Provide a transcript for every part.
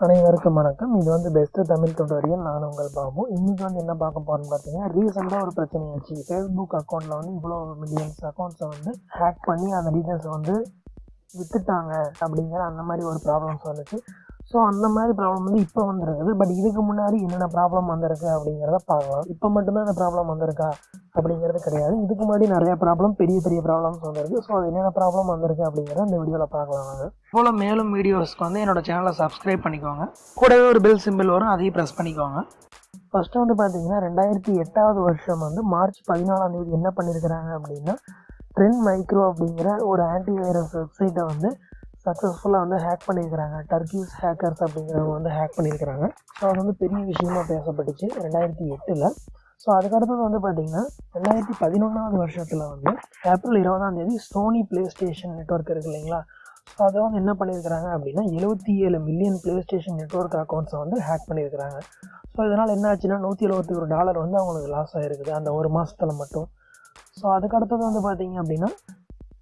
அனைவருக்கும் வணக்கம். இது வந்து பெஸ்ட்டு தமிழ் தொடரியல் நான் உங்கள் பாபு. இன்றைக்கி வந்து என்ன பார்க்க போகிறோம்னு பார்த்தீங்கன்னா ரீசெண்டாக ஒரு பிரச்சனையாச்சு ஃபேஸ்புக் அக்கௌண்ட்டில் வந்து இவ்வளோ மில்லியன்ஸ் அக்கௌண்ட்ஸை வந்து ஹேக் பண்ணி அந்த டீட்டெயில்ஸை வந்து விற்றுட்டாங்க அப்படிங்கிற அந்த மாதிரி ஒரு ப்ராப்ளம்ஸ் வந்துச்சு ஸோ அந்த மாதிரி ப்ராப்ளம் வந்து இப்போ வந்திருக்குது. பட் இதுக்கு முன்னாடி என்னென்ன ப்ராப்ளம் வந்திருக்கு அப்படிங்கிறத பார்க்கலாம். இப்போ மட்டும்தான் அந்த ப்ராப்ளம் வந்திருக்கா அப்படிங்கிறது கிடையாது. இதுக்கு முன்னாடி நிறைய ப்ராப்ளம் பெரிய பெரிய ப்ராப்ளம்ஸ் வந்திருக்கு. ஸோ அது என்னென்ன ப்ராப்ளம் வந்திருக்கு அப்படிங்கிறத இந்த வீடியோவில் பார்க்கலாம் நாங்கள் போல் மேலும் வீடியோஸ்க்கு வந்து என்னோட சேனலை சப்ஸ்கிரைப் பண்ணிக்கோங்க. கூடவே ஒரு பெல் சிம்பிள் வரும் அதையும் ப்ரெஸ் பண்ணிக்கோங்க. ஃபஸ்ட்டு வந்து பார்த்தீங்கன்னா ரெண்டாயிரத்தி எட்டாவது வருஷம் வந்து மார்ச் பதினாலாம் தேதி என்ன பண்ணியிருக்கிறாங்க அப்படின்னா ட்ரெண்ட் மைக்ரோ அப்படிங்கிற ஒரு ஆன்டி வைரஸ் வெப்சைட்டை வந்து சக்ஸஸ்ஃபுல்லாக வந்து ஹேக் பண்ணியிருக்கிறாங்க டர்க்கிஸ் ஹேக்கர்ஸ் அப்படிங்கிறவங்க வந்து ஹேக் பண்ணியிருக்கிறாங்க ஸோ அது வந்து பெரிய விஷயமா பேசப்பட்டுச்சு ரெண்டாயிரத்தி எட்டில். ஸோ அதுக்கடுத்தது வந்து பார்த்தீங்கன்னா ரெண்டாயிரத்தி பதினொன்றாவது வருஷத்தில் வந்து ஏப்ரல் இருபதாம் தேதி சோனி ப்ளே ஸ்டேஷன் நெட்ஒர்க் இருக்கு இல்லைங்களா? ஸோ அதை வந்து என்ன பண்ணியிருக்கிறாங்க அப்படின்னா எழுபத்தி ஏழு மில்லியன் ப்ளே ஸ்டேஷன் நெட்ஒர்க் அக்கௌண்ட்ஸை வந்து ஹேக் பண்ணியிருக்கிறாங்க ஸோ இதனால் என்ன ஆச்சுன்னா நூற்றி எழுபத்தி ஒரு டாலர் வந்து அவங்களுக்கு லாஸ் ஆகிருக்குது அந்த ஒரு மாதத்தில் மட்டும். ஸோ அதுக்கடுத்தது வந்து பார்த்தீங்க அப்படின்னா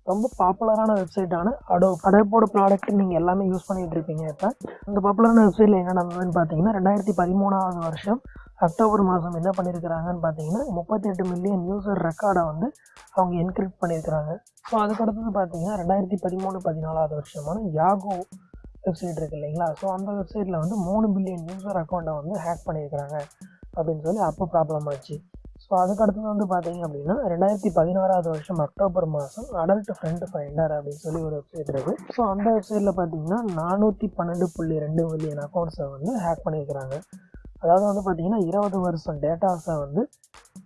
ரொம்ப பாப்புலரான வெப்சைட்டான அடோ அடோப்போட ப்ராடக்ட் நீங்கள் எல்லாமே யூஸ் பண்ணிகிட்டு இருப்பீங்க இப்போ. அந்த பாப்புலரான வெப்சைட்டில் என்ன நடந்ததுன்னு பார்த்தீங்கன்னா ரெண்டாயிரத்தி பதிமூணாவது வருஷம் அக்டோபர் மாதம் என்ன பண்ணியிருக்கிறாங்கன்னு பார்த்தீங்கன்னா முப்பத்தெட்டு மில்லியன் யூசர் ரெக்கார்டை வந்து அவங்க என்கிரிப்ட் பண்ணியிருக்கிறாங்க ஸோ அதுக்கடுத்தது பார்த்தீங்கன்னா ரெண்டாயிரத்தி பதிமூணு பதினாலாவது வருஷமான யாகோ வெப்சைட் இருக்குது இல்லைங்களா? ஸோ அந்த வெப்சைட்டில் வந்து மூணு பில்லியன் யூசர் அக்கௌண்ட்டை வந்து ஹேக் பண்ணியிருக்கிறாங்க அப்படின்னு சொல்லி அப்போ ப்ராப்ளம் ஆச்சு. ஸோ அதுக்கடுத்தது வந்து பார்த்தீங்க அப்படின்னா ரெண்டாயிரத்தி பதினாறாவது வருஷம் அக்டோபர் மாதம் அடல்ட் ஃப்ரெண்ட் ஃபைண்டர் அப்படின்னு சொல்லி ஒரு வெப்சைட் இருக்குது ஸோ அந்த வெப்சைட்டில் பார்த்தீங்கன்னா நானூற்றி பன்னெண்டு புள்ளி ரெண்டு மில்லியன் அக்கௌண்ட்ஸை வந்து ஹேக் பண்ணியிருக்கிறாங்க அதாவது வந்து பார்த்தீங்கன்னா இருபது வருஷம் டேட்டாஸை வந்து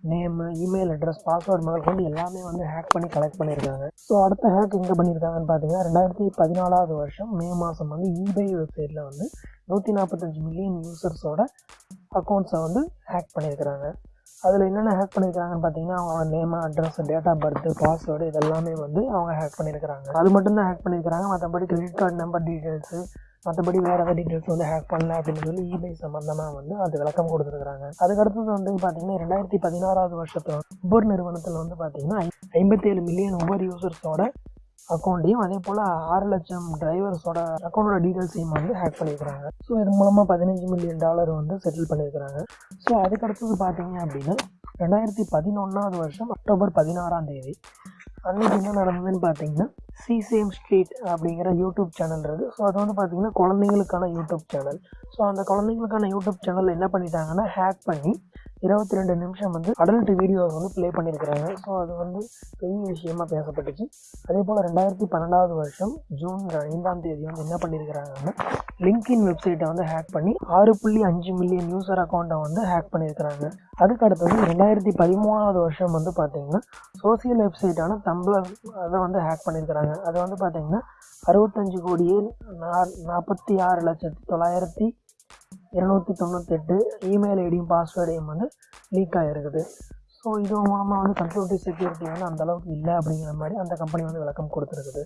நேமு இமெயில் அட்ரஸ் பாஸ்வேர்டு முதல் கொண்டு எல்லாமே வந்து ஹேக் பண்ணி கலெக்ட் பண்ணியிருக்காங்க ஸோ அடுத்த ஹேக் எங்கே பண்ணியிருக்காங்கன்னு பார்த்தீங்கன்னா ரெண்டாயிரத்தி பதினாலாவது வருஷம் மே மாதம் வந்து இபே வெப்சைட்டில் வந்து நூற்றி நாற்பத்தஞ்சு மில்லியன் யூசர்ஸோட அக்கௌண்ட்ஸை வந்து ஹேக் பண்ணியிருக்கிறாங்க அதில் என்னென்ன ஹேக் பண்ணியிருக்காங்கன்னு பார்த்தீங்கன்னா அவங்க name address date of birth password இதெல்லாமே வந்து அவங்க ஹேக் பண்ணியிருக்கிறாங்க அது மட்டும்தான் ஹேக் பண்ணியிருக்காங்க மற்றபடி கிரெடிட் கார்டு நம்பர் டீட்டெயில்ஸு மற்றபடி வேறு ஏதாவது டீட்டெயில்ஸ் வந்து ஹேக் பண்ணல அப்படின்னு சொல்லி இமெயில் சம்மந்தமாக வந்து அது விளக்கம் கொடுத்துருக்காங்க அதுக்கடுத்தது வந்து பார்த்தீங்கன்னா ரெண்டாயிரத்தி பதினாறாவது வருஷத்தில் உபர் நிறுவனத்தில் வந்து பார்த்தீங்கன்னா ஐம்பத்தேழு மில்லியன் உபர் யூசர்ஸோட அக்கௌண்ட்டையும் அதே போல் ஆறு லட்சம் டிரைவர்ஸோட அக்கௌண்டோட டீட்டெயில்ஸையும் வந்து ஹேக் பண்ணியிருக்கிறாங்க. ஸோ இது மூலமாக பதினஞ்சு மில்லியன் டாலர் வந்து செட்டில் பண்ணியிருக்கிறாங்க. ஸோ அதுக்கடுத்தது பார்த்தீங்க அப்படின்னா ரெண்டாயிரத்தி பதினொன்றாவது வருஷம் அக்டோபர் பதினாறாம் தேதி. அன்றைக்கி என்ன நடந்ததுன்னு பார்த்தீங்கன்னா சி சேம் ஸ்ட்ரீட் அப்படிங்கிற யூடியூப் சேனல் இருக்குது ஸோ அது வந்து பார்த்திங்கன்னா குழந்தைங்களுக்கான யூடியூப் சேனல் ஸோ அந்த குழந்தைங்களுக்கான யூடியூப் சேனல் என்ன பண்ணிட்டாங்கன்னா ஹேக் பண்ணி இருபத்தி ரெண்டு நிமிஷம் வந்து அடல்ட் வீடியோஸ் வந்து ப்ளே பண்ணியிருக்கிறாங்க. ஸோ அது வந்து பெரிய விஷயமா பேசப்பட்டுச்சு. அதே போல் ரெண்டாயிரத்தி பன்னெண்டாவது வருஷம் ஜூன் ஐந்தாம் தேதி வந்து என்ன பண்ணியிருக்கிறாங்கன்னா லிங்க்இன் வெப்சைட்டை வந்து ஹேக் பண்ணி ஆறு புள்ளி அஞ்சு மில்லியன் யூசர் அக்கௌண்ட்டை வந்து ஹேக் பண்ணியிருக்கிறாங்க. அதுக்கு அடுத்தது ரெண்டாயிரத்தி பதிமூணாவது வருஷம் வந்து பார்த்தீங்கன்னா சோசியல் வெப்சைட்டான தம்ப்ளர் அதை வந்து ஹேக் பண்ணியிருக்கிறாங்க. அதை வந்து பார்த்திங்கன்னா அறுபத்தஞ்சு கோடியே நாற்பத்தி ஆறு லட்சத்தி தொள்ளாயிரத்தி இருநூற்றி தொண்ணூத்தெட்டு இமெயில் ஐடியும் பாஸ்வேர்டையும் வந்து லீக் ஆகிருக்குது ஸோ இது மூலமாக வந்து கம்ப்யூட்டர் செக்யூரிட்டி வந்து அந்தளவுக்கு இல்லை அப்படிங்கிற மாதிரி அந்த கம்பெனி வந்து விளக்கம் கொடுத்துருக்குது.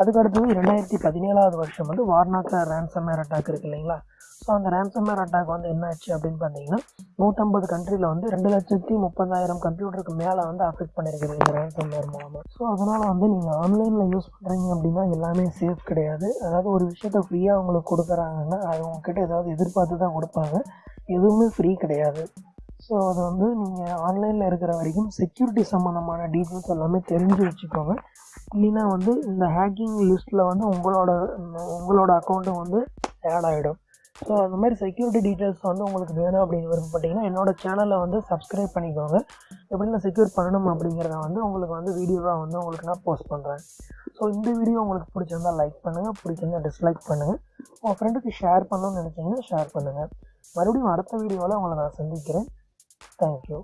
அதுக்கு அடுத்தது ரெண்டாயிரத்தி பதினேழாவது வருஷம் வந்து வார்னாக்கா ரேன்சமேர் அட்டாக் இருக்குது இல்லைங்களா? ஸோ அந்த ரேன்சமேர் அட்டாக் வந்து என்ன ஆச்சு அப்படின்னு பார்த்தீங்கன்னா நூற்றம்பது கண்ட்ரியில் வந்து ரெண்டு லட்சத்தி முப்பதாயிரம் கம்ப்யூட்டருக்கு மேலே வந்து அஃபெக்ட் பண்ணியிருக்குது இந்த ரேன்சமேர் மூலமாக ஸோ அதனால் வந்து நீங்கள் ஆன்லைனில் யூஸ் பண்ணுறீங்க அப்படின்னா எல்லாமே சேஃப் கிடையாது. அதாவது ஒரு விஷயத்த ஃப்ரீயாக உங்களுக்கு கொடுக்குறாங்கன்னா அது உங்ககிட்ட ஏதாவது எதிர்பார்த்து தான் கொடுப்பாங்க. எதுவுமே ஃப்ரீ கிடையாது. ஸோ அது வந்து நீங்கள் ஆன்லைனில் இருக்கிற வரைக்கும் செக்யூரிட்டி சம்மந்தமான டீட்டெயில்ஸ் எல்லாமே தெரிஞ்சு வச்சுக்கோங்க. இல்லைன்னா வந்து இந்த ஹேக்கிங் லிஸ்ட்டில் வந்து உங்களோட உங்களோட அக்கௌண்ட்டும் வந்து ஆட் ஆகிடும் ஸோ அந்த மாதிரி செக்யூரிட்டி டீட்டெயில்ஸ் வந்து உங்களுக்கு வேணும் அப்படின்னு விருப்பப்பட்டீங்கன்னா என்னோடய சேனலை வந்து சப்ஸ்கிரைப் பண்ணிக்கோங்க. எப்படின்னா செக்யூர் பண்ணணும் அப்படிங்கிறத வந்து உங்களுக்கு வந்து வீடியோவாக வந்து உங்களுக்கு நான் போஸ்ட் பண்ணுறேன் ஸோ இந்த வீடியோ உங்களுக்கு பிடிச்சிருந்தால் லைக் பண்ணுங்கள் பிடிச்சிருந்தா டிஸ்லைக் பண்ணுங்கள் உங்கள் ஃப்ரெண்டுக்கு ஷேர் பண்ணணும்னு நினச்சிங்கன்னா ஷேர் பண்ணுங்கள் மறுபடியும் அடுத்த வீடியோவில் உங்களை நான் சந்திக்கிறேன். Thank you.